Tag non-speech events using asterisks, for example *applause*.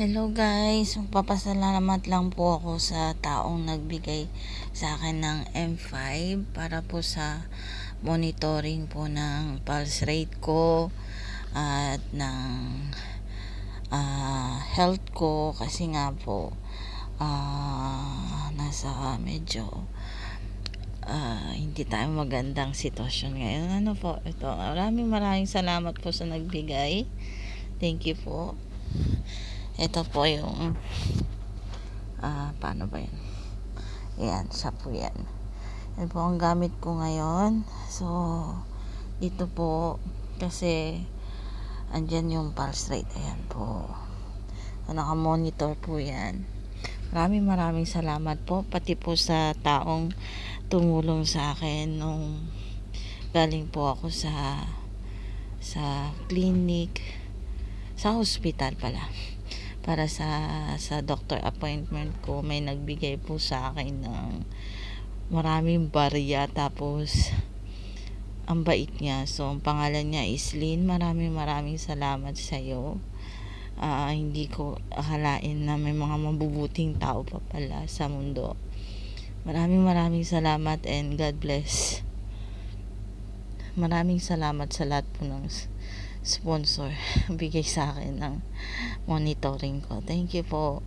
Hello guys, magpapasalamat lang po ako sa taong nagbigay sa akin ng M5 para po sa monitoring po ng pulse rate ko at ng uh, health ko kasi nga po uh, nasa medyo uh, hindi tayo magandang sitwasyon ngayon. Ano po, ito, maraming maraming salamat po sa nagbigay. Thank you po ito po yung uh, paano ba yan yan siya po yan. Yan po ang gamit ko ngayon. So dito po kasi andyan yung pulse rate. Ayan po. So, naka monitor po yan. Maraming maraming salamat po pati po sa taong tumulong sa akin nung galing po ako sa sa clinic sa hospital pala para sa sa doctor appointment ko may nagbigay po sa akin ng maraming barya. Tapos ang bait niya. So ang pangalan niya is Lynn. Maraming maraming salamat sa iyo uh, hindi ko akalain na may mga mabubuting tao pa pala sa mundo. Maraming maraming salamat and God bless. Maraming salamat sa lahat po ng sponsor *laughs* bigay sa akin ng monitoring ko. Thank you po.